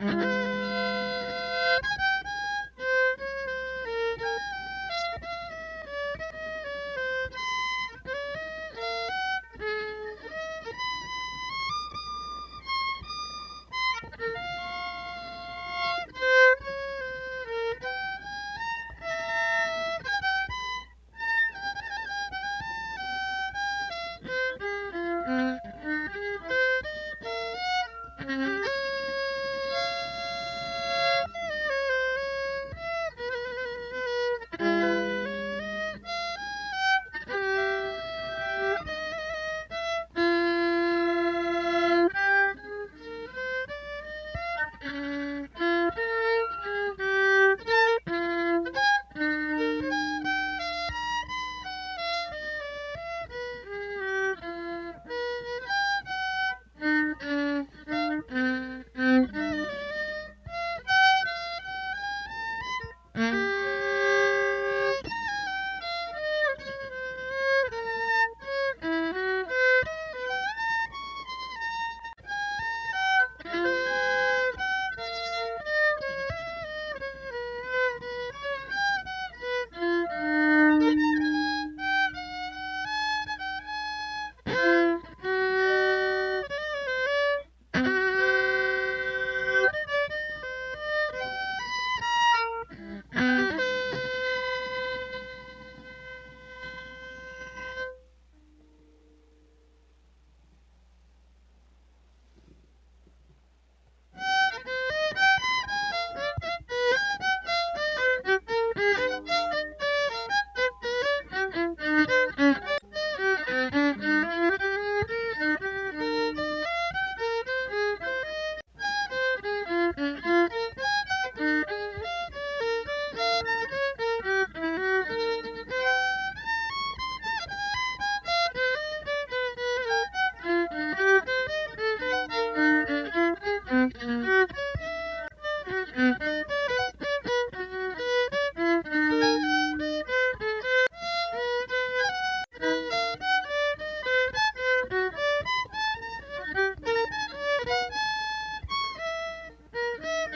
Mm-hmm.